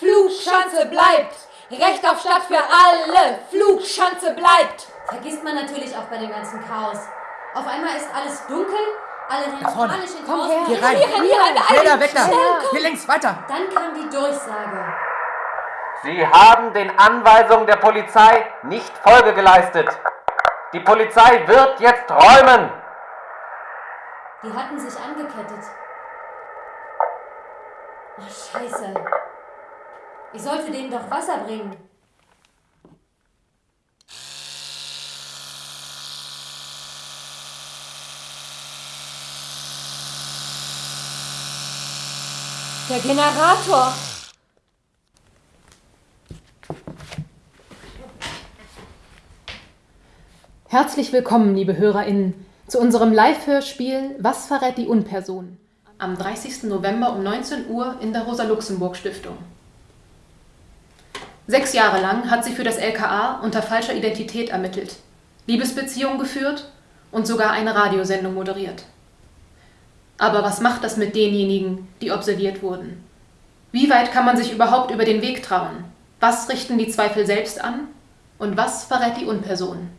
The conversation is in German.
Flugschanze bleibt! Recht auf Stadt für alle! Flugschanze bleibt! Vergisst man natürlich auch bei dem ganzen Chaos. Auf einmal ist alles dunkel, alle rennen vorne. panisch in Komm Chaos. her. Hier rein. Hier rein, hier beeil Schneller, weg da. schnell, komm. Hier links, weiter. Dann kam die Durchsage. Sie haben den Anweisungen der Polizei nicht Folge geleistet. Die Polizei wird jetzt räumen. Die hatten sich angekettet. Oh, scheiße. Ich sollte denen doch Wasser bringen. Der Generator! Herzlich willkommen, liebe HörerInnen, zu unserem Live-Hörspiel Was verrät die Unperson? Am 30. November um 19 Uhr in der Rosa-Luxemburg-Stiftung. Sechs Jahre lang hat sie für das LKA unter falscher Identität ermittelt, Liebesbeziehungen geführt und sogar eine Radiosendung moderiert. Aber was macht das mit denjenigen, die observiert wurden? Wie weit kann man sich überhaupt über den Weg trauen? Was richten die Zweifel selbst an? Und was verrät die Unperson?